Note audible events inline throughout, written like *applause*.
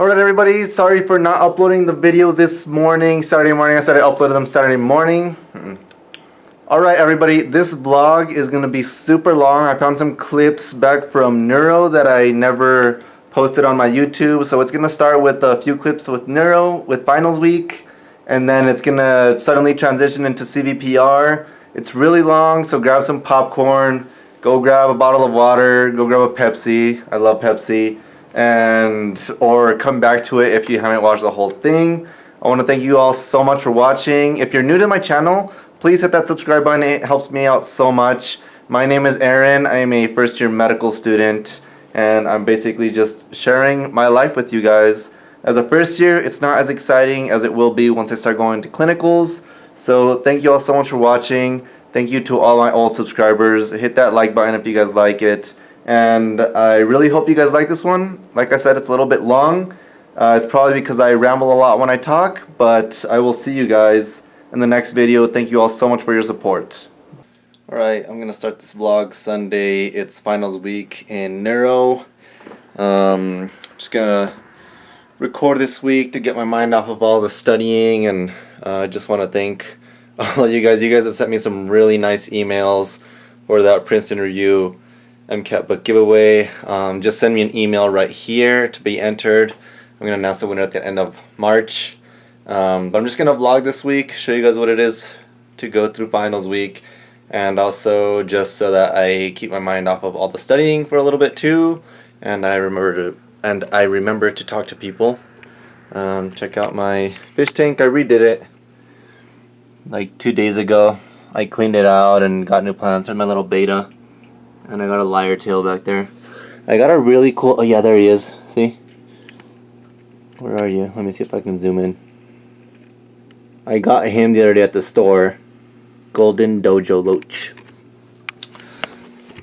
Alright everybody, sorry for not uploading the video this morning, Saturday morning. I said I uploaded them Saturday morning. Hmm. Alright everybody, this vlog is going to be super long. I found some clips back from Neuro that I never posted on my YouTube. So it's going to start with a few clips with Neuro, with finals week. And then it's going to suddenly transition into CVPR. It's really long, so grab some popcorn. Go grab a bottle of water. Go grab a Pepsi. I love Pepsi and or come back to it if you haven't watched the whole thing. I want to thank you all so much for watching. If you're new to my channel, please hit that subscribe button. It helps me out so much. My name is Aaron. I am a first year medical student and I'm basically just sharing my life with you guys. As a first year, it's not as exciting as it will be once I start going to clinicals. So thank you all so much for watching. Thank you to all my old subscribers. Hit that like button if you guys like it and I really hope you guys like this one. Like I said, it's a little bit long. Uh, it's probably because I ramble a lot when I talk, but I will see you guys in the next video. Thank you all so much for your support. Alright, I'm going to start this vlog Sunday. It's finals week in Neuro. Um, just going to record this week to get my mind off of all the studying and I uh, just want to thank *laughs* all of you guys. You guys have sent me some really nice emails for that Princeton review. MCAT book giveaway. Um, just send me an email right here to be entered. I'm going to announce the winner at the end of March. Um, but I'm just going to vlog this week, show you guys what it is to go through finals week. And also just so that I keep my mind off of all the studying for a little bit too. And I remember to, and I remember to talk to people. Um, check out my fish tank. I redid it like two days ago. I cleaned it out and got new plants in my little betta. And I got a lyre tail back there. I got a really cool... Oh, yeah, there he is. See? Where are you? Let me see if I can zoom in. I got him the other day at the store. Golden Dojo Loach.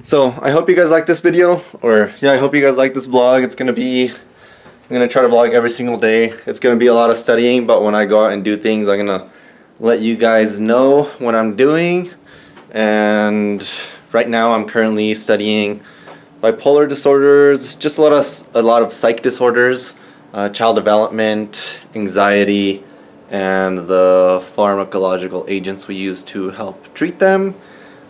So, I hope you guys like this video. Or, yeah, I hope you guys like this vlog. It's to be... I'm to try to vlog every single day. It's to be a lot of studying, but when I go out and do things, I'm to let you guys know what I'm doing. And Right now I'm currently studying bipolar disorders, just a lot of, a lot of psych disorders, uh, child development, anxiety, and the pharmacological agents we use to help treat them.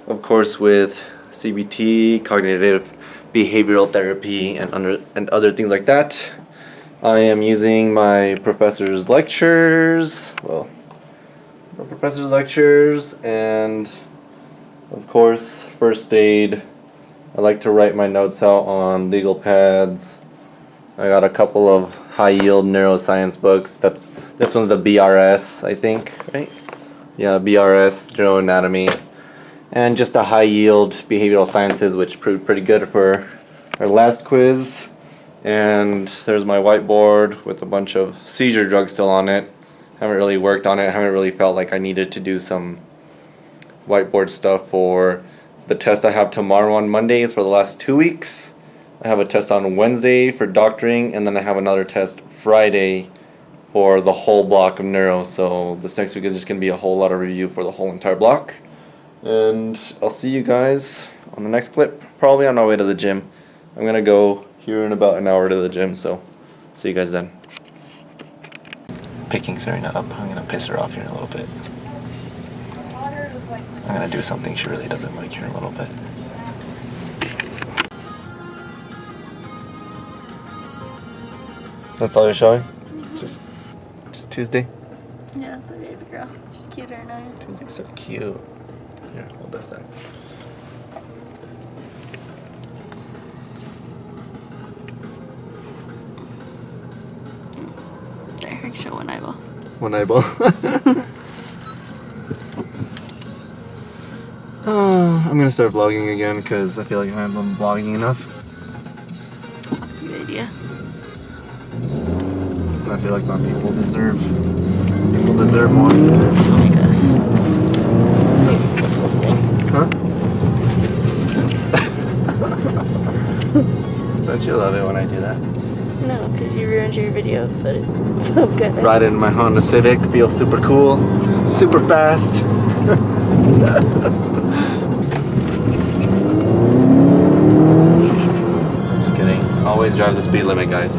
Of course with CBT, cognitive behavioral therapy, and, under, and other things like that. I am using my professor's lectures, well, professor's lectures, and of course, first aid. I like to write my notes out on legal pads. I got a couple of high yield neuroscience books. That's this one's the BRS, I think, right? Yeah, BRS, neuroanatomy. And just a high yield behavioral sciences, which proved pretty good for our last quiz. And there's my whiteboard with a bunch of seizure drugs still on it. Haven't really worked on it, haven't really felt like I needed to do some whiteboard stuff for the test I have tomorrow on Mondays for the last two weeks. I have a test on Wednesday for doctoring, and then I have another test Friday for the whole block of neuro. So this next week is just going to be a whole lot of review for the whole entire block. And I'll see you guys on the next clip, probably on my way to the gym. I'm going to go here in about an hour to the gym, so see you guys then. Picking Serena up. I'm going to piss her off here in a little bit. I'm gonna do something she really doesn't like here in a little bit. That's all you're showing? Mm -hmm. Just just Tuesday? Yeah, that's a baby girl. She's cuter than I. Tuesday's so cute. Here, hold this then. There, show one eyeball. One eyeball. *laughs* Uh, I'm gonna start vlogging again because I feel like I haven't been vlogging enough. That's a good idea. I feel like my people deserve people deserve more. Oh my gosh. this thing. Huh? *laughs* Don't you love it when I do that? No, because you ruined your video, but it's so good. Riding my Honda Civic feels super cool, super fast. *laughs* drive the speed limit, guys.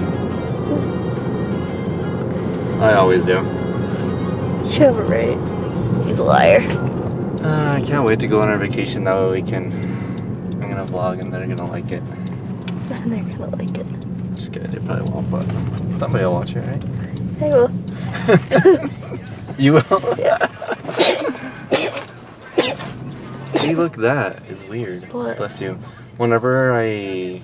I always do. You have it right. He's a liar. Uh, I can't wait to go on our vacation. That way we can. I'm gonna vlog and they're gonna like it. And *laughs* they're gonna like it. Just kidding, they probably won't, but somebody will watch it, right? They will. *laughs* You will? *laughs* Yeah. See, look, that is weird. What? Bless you. Whenever I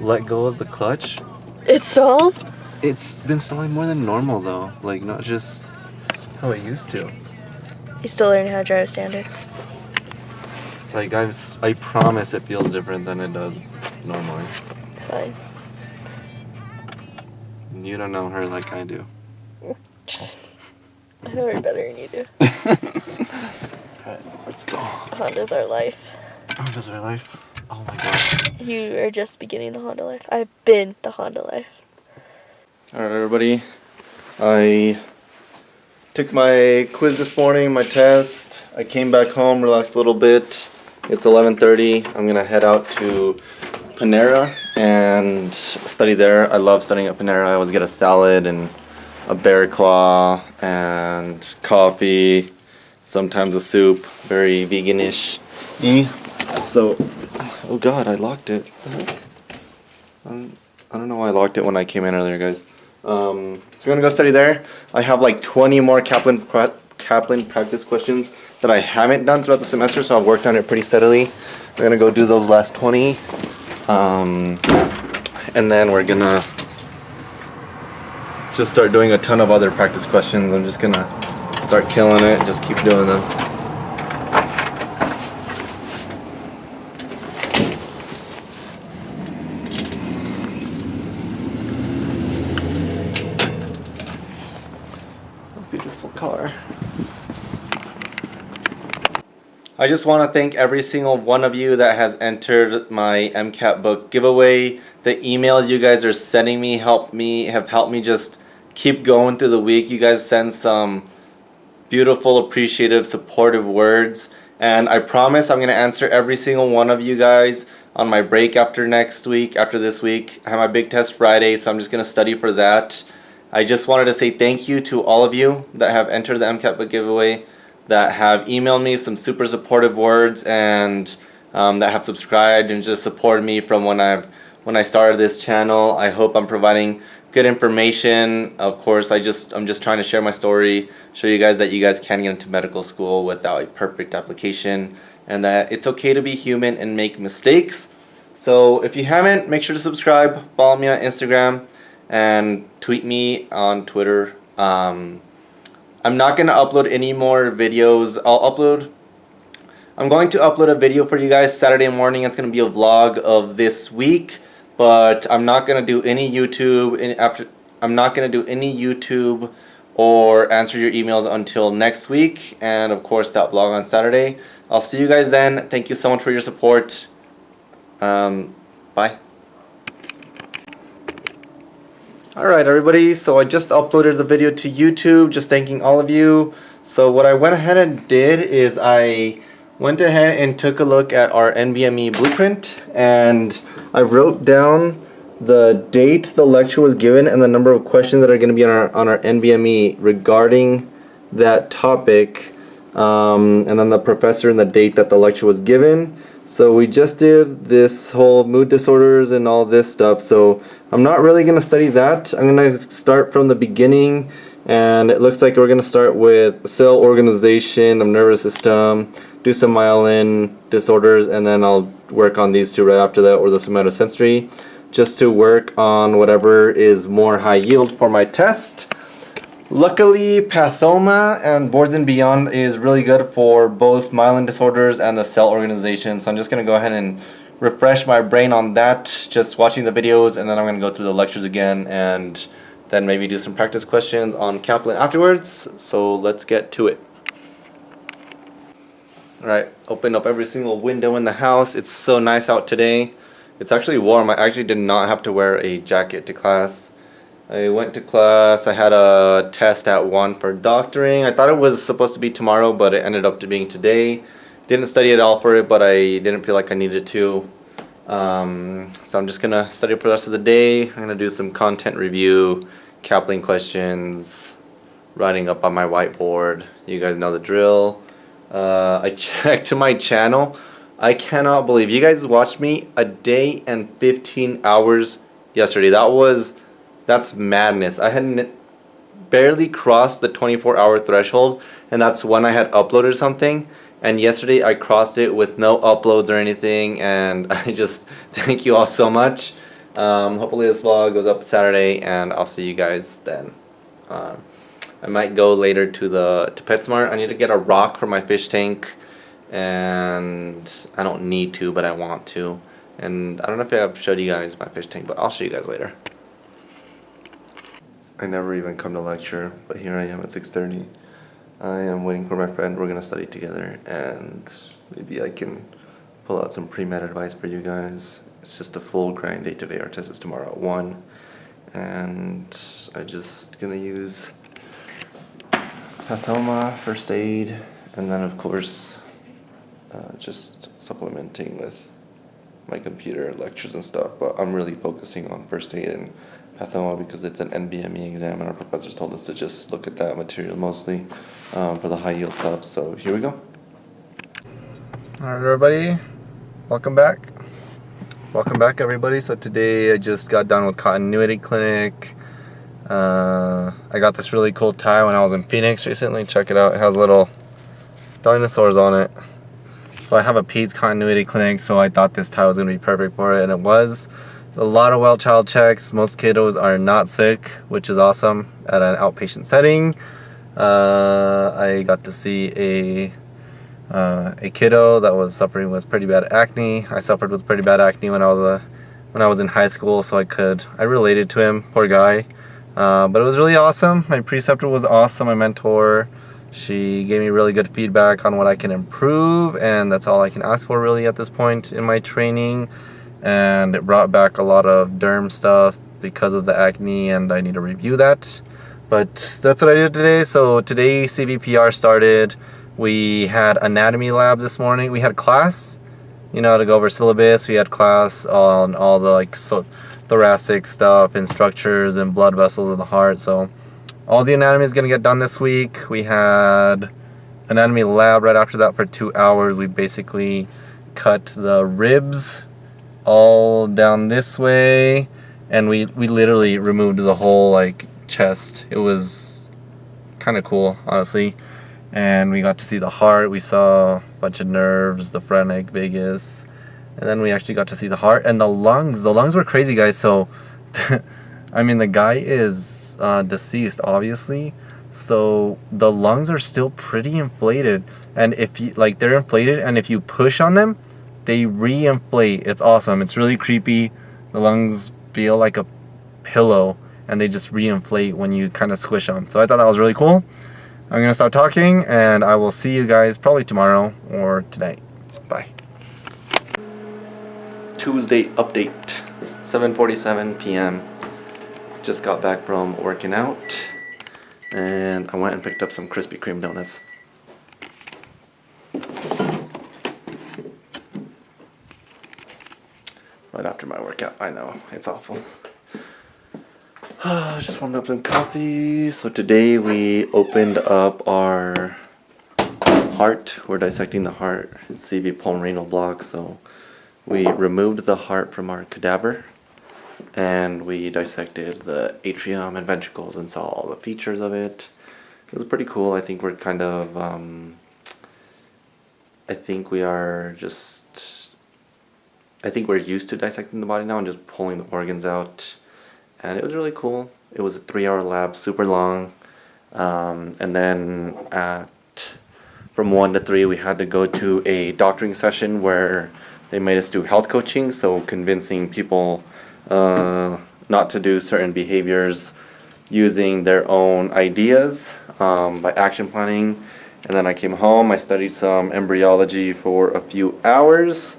let go of the clutch, It stalls? it's been stalling more than normal though. Like, not just how it used to. He's still learning how to drive standard. Like, s- I promise it feels different than it does normally. It's fine. You don't know her like I do. *laughs* I know her better than you do. *laughs* Alright, let's go. Honda's our life. Does our life? Oh my god. You are just beginning the Honda life. I've been the Honda life. Alright, everybody. I took my quiz this morning, my test. I came back home, relaxed a little bit. It's 11:30. I'm gonna head out to Panera and study there. I love studying at Panera. I always get a salad and a bear claw and coffee, sometimes a soup. Very veganish. So, oh god, I locked it. Um, I don't know why I locked it when I came in earlier, guys. Um, so we're gonna go study there. I have like 20 more Kaplan Kaplan practice questions that I haven't done throughout the semester, so I've worked on it pretty steadily. We're gonna go do those last 20, um, and then we're gonna just start doing a ton of other practice questions. I'm just gonna start killing it. Just keep doing them. Just want to thank every single one of you that has entered my MCAT book giveaway. The emails you guys are sending me help me have helped me just keep going through the week. You guys send some beautiful, appreciative, supportive words. And I promise I'm going to answer every single one of you guys on my break after next week, after this week. I have my big test Friday, so I'm just going to study for that. I just wanted to say thank you to all of you that have entered the MCAT book giveaway, that have emailed me some super supportive words, and um, that have subscribed and just supported me from when I've when I started this channel. I hope I'm providing good information. Of course, I just I'm just trying to share my story, show you guys that you guys can get into medical school without a perfect application, and that it's okay to be human and make mistakes. So if you haven't, make sure to subscribe, follow me on Instagram, and tweet me on Twitter. Um, I'm not gonna upload any more videos. I'll upload. I'm going to upload a video for you guys Saturday morning. It's gonna be a vlog of this week, but I'm not gonna do any YouTube. Any, after I'm not gonna do any YouTube or answer your emails until next week, and of course that vlog on Saturday. I'll see you guys then. Thank you so much for your support. Um, bye. Alright everybody, so I just uploaded the video to YouTube, just thanking all of you. So what I went ahead and did is I went ahead and took a look at our NBME blueprint and I wrote down the date the lecture was given and the number of questions that are going to be on our, on our NBME regarding that topic um, and then the professor and the date that the lecture was given. So we just did this whole mood disorders and all this stuff. So I'm not really going to study that. I'm going to start from the beginning and it looks like we're going to start with cell organization of nervous system, do some myelin disorders, and then I'll work on these two right after that or the somatosensory just to work on whatever is more high yield for my test. Luckily, Pathoma and Boards and Beyond is really good for both myelin disorders and the cell organization. So I'm just going to go ahead and refresh my brain on that, just watching the videos, and then I'm going to go through the lectures again and then maybe do some practice questions on Kaplan afterwards. So let's get to it. Alright, open up every single window in the house. It's so nice out today. It's actually warm. I actually did not have to wear a jacket to class. I went to class. I had a test at 1 for doctoring. I thought it was supposed to be tomorrow, but it ended up to being today. Didn't study at all for it, but I didn't feel like I needed to. Um, so I'm just going to study for the rest of the day. I'm going to do some content review Kaplan questions, writing up on my whiteboard. You guys know the drill. Uh, I *laughs* checked to my channel. I cannot believe you guys watched me a day and 15 hours yesterday. That was, that's madness. I had barely crossed the 24 hour threshold and that's when I had uploaded something and yesterday I crossed it with no uploads or anything and *laughs* I just thank you all so much. Um, hopefully this vlog goes up Saturday and I'll see you guys then. Um, I might go later to the to PetSmart. I need to get a rock for my fish tank and I don't need to but I want to and I don't know if I've showed you guys my fish tank but I'll show you guys later. I never even come to lecture but here I am at 6.30. I am waiting for my friend. We're gonna study together and maybe I can pull out some pre-med advice for you guys. It's just a full grind day today. Our test is tomorrow at 1 and I'm just gonna use Pathoma, first aid, and then of course uh, just supplementing with my computer lectures and stuff, but I'm really focusing on first aid and because it's an NBME exam and our professors told us to just look at that material mostly um, for the high yield stuff. So here we go. Alright everybody, welcome back. Welcome back everybody. So today I just got done with continuity clinic. Uh, I got this really cool tie when I was in Phoenix recently. Check it out. It has little dinosaurs on it. So I have a PEDS continuity clinic, so I thought this tie was going to be perfect for it, and it was. A lot of well child checks. Most kiddos are not sick, which is awesome at an outpatient setting. Uh, I got to see a uh, a kiddo that was suffering with pretty bad acne. I suffered with pretty bad acne when I was a when I was in high school, so I could I related to him. Poor guy, uh, but it was really awesome. My preceptor was awesome. My mentor. She gave me really good feedback on what I can improve, and that's all I can ask for really at this point in my training. And it brought back a lot of derm stuff because of the acne, and I need to review that. But that's what I did today. So today CVPR started. We had anatomy lab this morning. We had class, you know, to go over syllabus. We had class on all the like so thoracic stuff and structures and blood vessels of the heart. So all the anatomy is going to get done this week. We had anatomy lab right after that for two hours. We basically cut the ribs all down this way and we, we literally removed the whole like chest. It was kind of cool, honestly. And we got to see the heart. We saw a bunch of nerves, the phrenic, vagus. And then we actually got to see the heart and the lungs. The lungs were crazy, guys. So *laughs* I mean, the guy is uh, deceased, obviously. So the lungs are still pretty inflated. And if you, like, they're inflated, and if you push on them, they re-inflate. It's awesome. It's really creepy. The lungs feel like a pillow, and they just re-inflate when you kind of squish them. So I thought that was really cool. I'm going to stop talking, and I will see you guys probably tomorrow or tonight. Bye. Tuesday update, 7.47 p.m just got back from working out and I went and picked up some Krispy Kreme donuts. Right after my workout, I know, it's awful. *sighs* just warmed up some coffee. So today we opened up our heart. We're dissecting the heart. It's CV pulmonary block, so we removed the heart from our cadaver and we dissected the atrium and ventricles and saw all the features of it. It was pretty cool. I think we're kind of, um, I think we are just, I think we're used to dissecting the body now and just pulling the organs out. And it was really cool. It was a three hour lab, super long. Um, and then at, from one to three, we had to go to a doctoring session where they made us do health coaching. So convincing people uh, not to do certain behaviors using their own ideas um, by action planning. And then I came home, I studied some embryology for a few hours,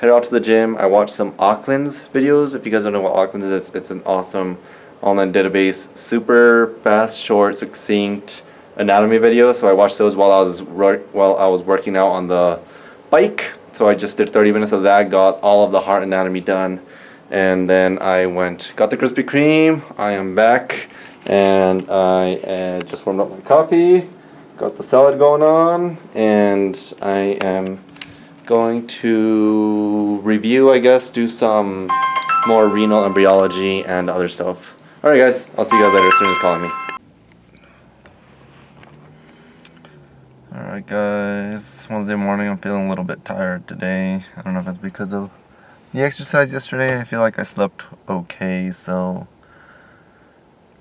headed out to the gym, I watched some Acland's videos. If you guys don't know what Auckland is, it's, it's an awesome online database, super fast, short, succinct anatomy videos. So I watched those while I was while I was working out on the bike. So I just did 30 minutes of that, got all of the heart anatomy done and then I went got the Krispy Kreme I am back and I uh, just warmed up my coffee, got the salad going on, and I am going to review, I guess, do some more renal embryology and other stuff. Alright guys, I'll see you guys later as soon as calling me. Alright guys, Wednesday morning, I'm feeling a little bit tired today. I don't know if it's because of the exercise yesterday. I feel like I slept okay, so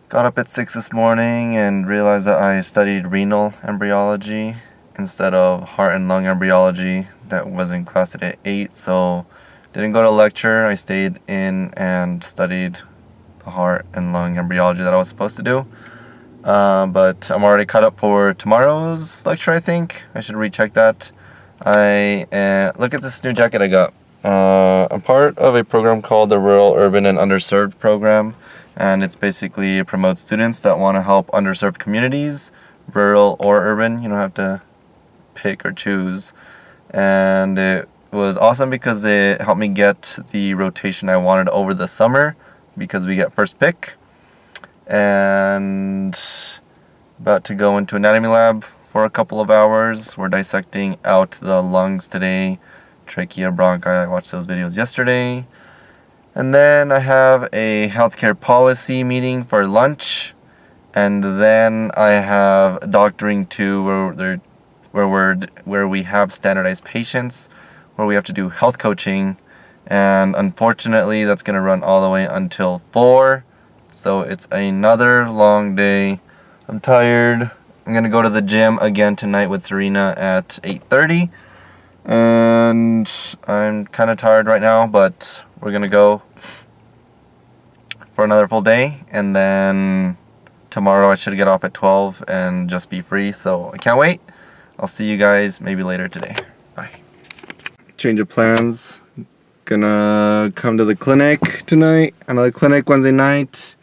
got up at 6 this morning and realized that I studied renal embryology instead of heart and lung embryology that was in class at 8, so didn't go to lecture. I stayed in and studied the heart and lung embryology that I was supposed to do. Uh, but I'm already caught up for tomorrow's lecture, I think. I should recheck that. I uh, Look at this new jacket I got. Uh, I'm part of a program called the Rural, Urban, and Underserved program. And it's basically promotes students that want to help underserved communities, rural or urban. You don't have to pick or choose. And it was awesome because it helped me get the rotation I wanted over the summer because we get first pick and about to go into anatomy lab for a couple of hours. We're dissecting out the lungs today, trachea, bronchi. I watched those videos yesterday. And then I have a healthcare policy meeting for lunch. And then I have doctoring two where where we're where we have standardized patients, where we have to do health coaching. And unfortunately that's gonna run all the way until four. So it's another long day. I'm tired. I'm gonna go to the gym again tonight with Serena at 8.30. And I'm kind of tired right now, but we're gonna go for another full day. And then tomorrow I should get off at 12 and just be free. So I can't wait. I'll see you guys maybe later today. Bye. Change of plans. Gonna come to the clinic tonight. Another clinic Wednesday night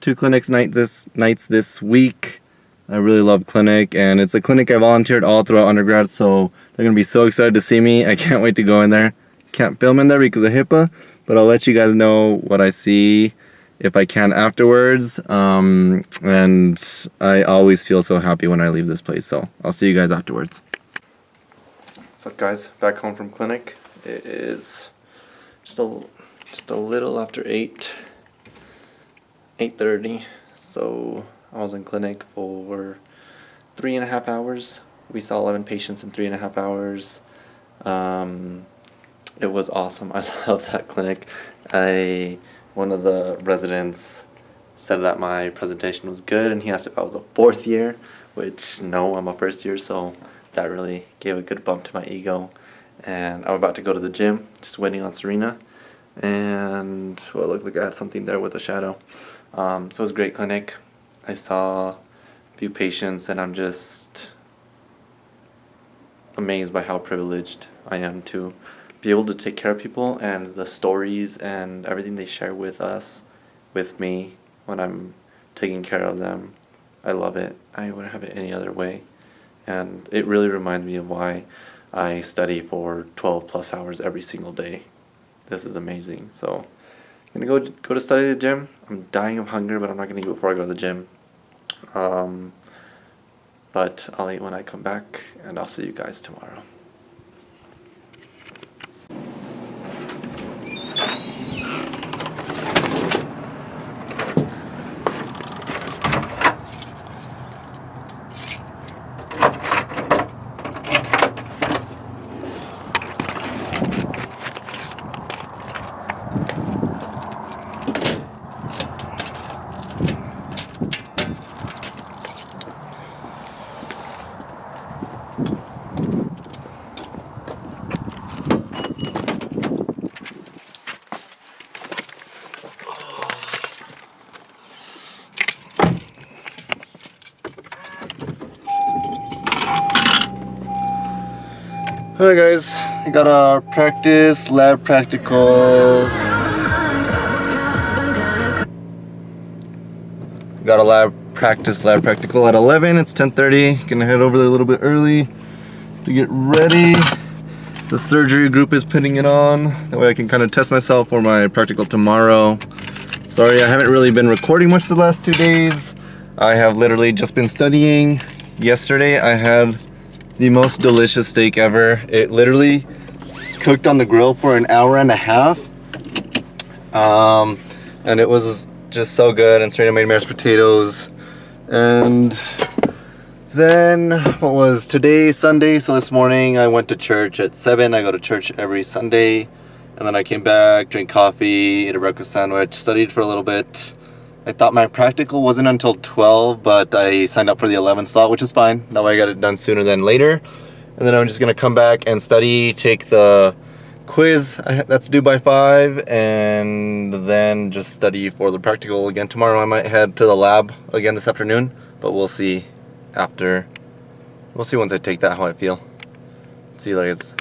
two clinics night this nights this week. I really love clinic and it's a clinic I volunteered all throughout undergrad so they're gonna be so excited to see me. I can't wait to go in there. Can't film in there because of HIPAA but I'll let you guys know what I see if I can afterwards um, and I always feel so happy when I leave this place so I'll see you guys afterwards. What's up guys? Back home from clinic. It is just a, just a little after 8 8.30 so I was in clinic for three and a half hours we saw 11 patients in three and a half hours um, it was awesome *laughs* I love that clinic I one of the residents said that my presentation was good and he asked if I was a fourth year which no I'm a first year so that really gave a good bump to my ego and I'm about to go to the gym just waiting on Serena and well it looked like I had something there with a shadow um, so it was a great clinic. I saw a few patients and I'm just amazed by how privileged I am to be able to take care of people and the stories and everything they share with us, with me, when I'm taking care of them. I love it. I wouldn't have it any other way. And it really reminds me of why I study for 12 plus hours every single day. This is amazing. So I'm gonna go go to study the gym. I'm dying of hunger, but I'm not gonna eat before I go to the gym. Um, but I'll eat when I come back, and I'll see you guys tomorrow. Alright guys, I got a practice, lab practical. Got a lab practice, lab practical at 11. It's 10.30. Gonna head over there a little bit early to get ready. The surgery group is putting it on. That way I can kind of test myself for my practical tomorrow. Sorry, I haven't really been recording much the last two days. I have literally just been studying. Yesterday I had the most delicious steak ever. It literally cooked on the grill for an hour and a half. Um, and it was just so good. And Serena made mashed potatoes. And then what was today Sunday? So this morning I went to church at seven. I go to church every Sunday. And then I came back, drank coffee, ate a breakfast sandwich, studied for a little bit. I thought my practical wasn't until 12, but I signed up for the 11 slot, which is fine. That way I got it done sooner than later. And then I'm just gonna come back and study, take the quiz that's due by 5, and then just study for the practical again tomorrow. I might head to the lab again this afternoon, but we'll see after. We'll see once I take that how I feel. See you guys.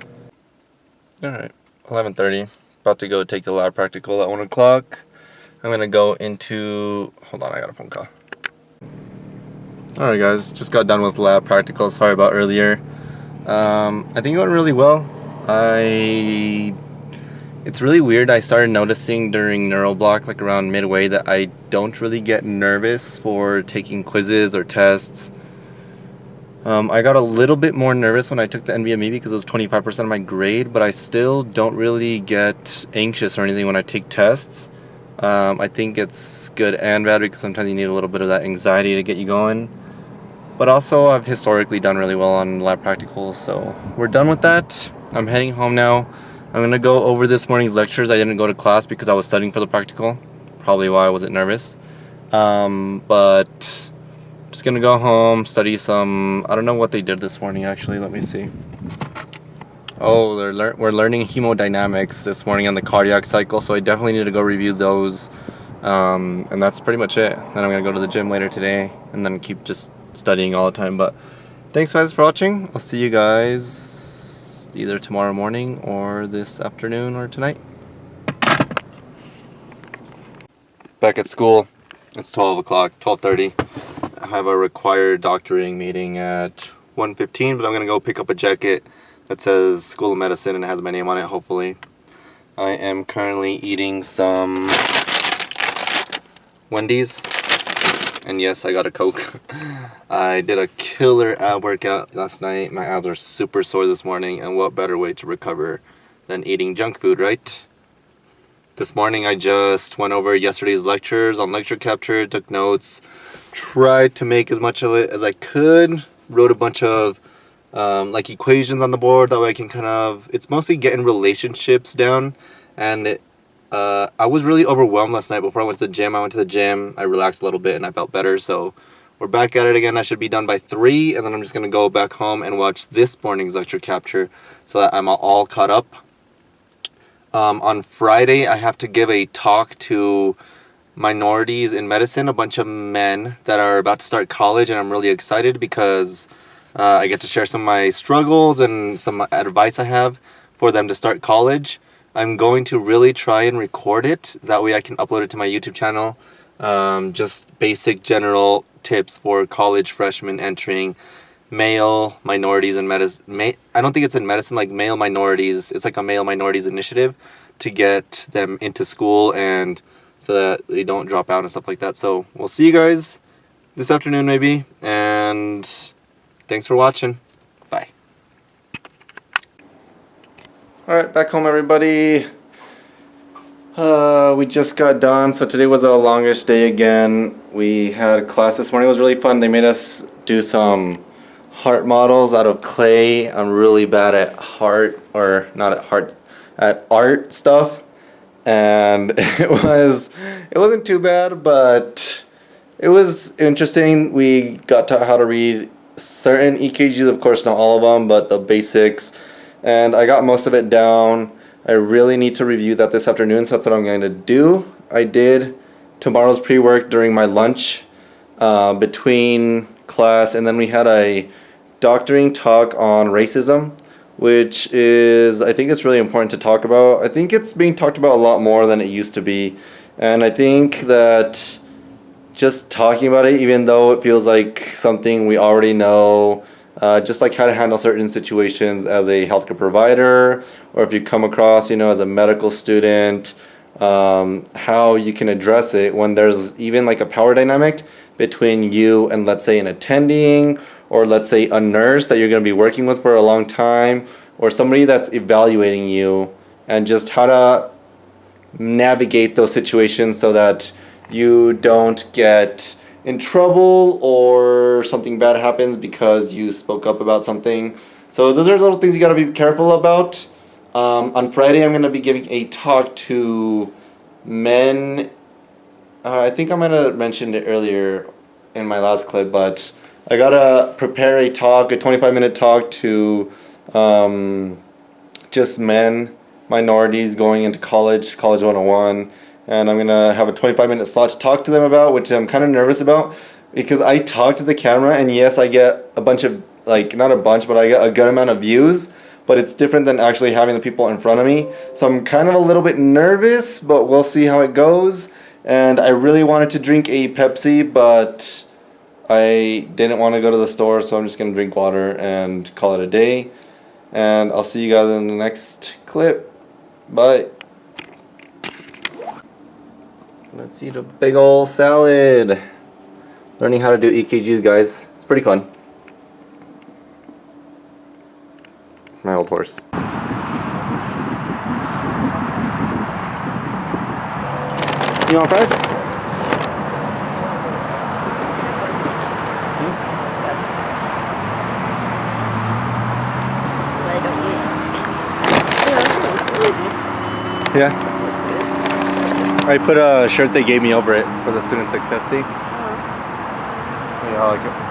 Alright. 11.30. About to go take the lab practical at 1 o'clock. I'm to go into... Hold on, I got a phone call. Alright guys, just got done with lab practical. Sorry about earlier. Um, I think it went really well. I... It's really weird. I started noticing during neuroblock, like around midway, that I don't really get nervous for taking quizzes or tests. Um, I got a little bit more nervous when I took the NBME because it was 25% of my grade, but I still don't really get anxious or anything when I take tests. Um, I think it's good and bad because sometimes you need a little bit of that anxiety to get you going. But also, I've historically done really well on lab practicals, so we're done with that. I'm heading home now. I'm to go over this morning's lectures. I didn't go to class because I was studying for the practical. Probably why I wasn't nervous. Um, but just gonna go home, study some, I don't know what they did this morning actually, let me see. Oh, they're lear we're learning hemodynamics this morning on the cardiac cycle, so I definitely need to go review those. Um, and that's pretty much it. Then I'm gonna go to the gym later today, and then keep just studying all the time. But thanks guys for watching. I'll see you guys either tomorrow morning or this afternoon or tonight. Back at school. It's 12 o'clock, 12.30 I have a required doctoring meeting at 1.15, but I'm going to go pick up a jacket that says School of Medicine and has my name on it, hopefully. I am currently eating some Wendy's. And yes, I got a Coke. *laughs* I did a killer ab workout last night. My abs are super sore this morning, and what better way to recover than eating junk food, right? This morning I just went over yesterday's lectures on lecture capture, took notes, tried to make as much of it as I could. Wrote a bunch of um, like equations on the board that way I can kind of, it's mostly getting relationships down. And it, uh, I was really overwhelmed last night before I went to the gym. I went to the gym, I relaxed a little bit and I felt better. So we're back at it again. I should be done by 3 and then I'm just to go back home and watch this morning's lecture capture so that I'm all caught up. Um, on Friday, I have to give a talk to minorities in medicine, a bunch of men that are about to start college, and I'm really excited because uh, I get to share some of my struggles and some advice I have for them to start college. I'm going to really try and record it. That way I can upload it to my YouTube channel. Um, just basic general tips for college freshmen entering male minorities in medicine. I don't think it's in medicine, like male minorities. It's like a male minorities initiative to get them into school and so that they don't drop out and stuff like that. So we'll see you guys this afternoon maybe, and thanks for watching. Bye. Alright, back home everybody. Uh, we just got done, so today was our longest day again. We had class this morning, it was really fun. They made us do some heart models out of clay. I'm really bad at heart, or not at heart, at art stuff and *laughs* it was it wasn't too bad but it was interesting we got taught how to read certain EKGs of course not all of them but the basics and I got most of it down I really need to review that this afternoon so that's what I'm going to do I did tomorrow's pre-work during my lunch uh, between class and then we had a doctoring talk on racism which is, I think it's really important to talk about. I think it's being talked about a lot more than it used to be. And I think that just talking about it, even though it feels like something we already know, uh, just like how to handle certain situations as a healthcare provider, or if you come across, you know, as a medical student, um, how you can address it when there's even like a power dynamic between you and let's say an attending or let's say a nurse that you're going to be working with for a long time or somebody that's evaluating you and just how to navigate those situations so that you don't get in trouble or something bad happens because you spoke up about something. So those are little things you got to be careful about. Um, on Friday, I'm going to be giving a talk to men. Uh, I think I might have mentioned it earlier in my last clip, but I got to prepare a talk, a 25 minute talk to um, just men, minorities going into college, College 101 and I'm gonna have a 25 minute slot to talk to them about, which I'm kind of nervous about because I talk to the camera and yes, I get a bunch of like not a bunch, but I get a good amount of views. But it's different than actually having the people in front of me. So I'm kind of a little bit nervous, but we'll see how it goes. And I really wanted to drink a Pepsi, but I didn't want to go to the store, so I'm just gonna drink water and call it a day. And I'll see you guys in the next clip. Bye. Let's eat a big ol' salad. Learning how to do EKGs, guys. It's pretty fun. It's my old horse. You want fries? Hmm? So I don't eat. Yeah, that looks really nice. Yeah. Looks good. I put a shirt they gave me over it for the student success thing. Oh. Yeah, I like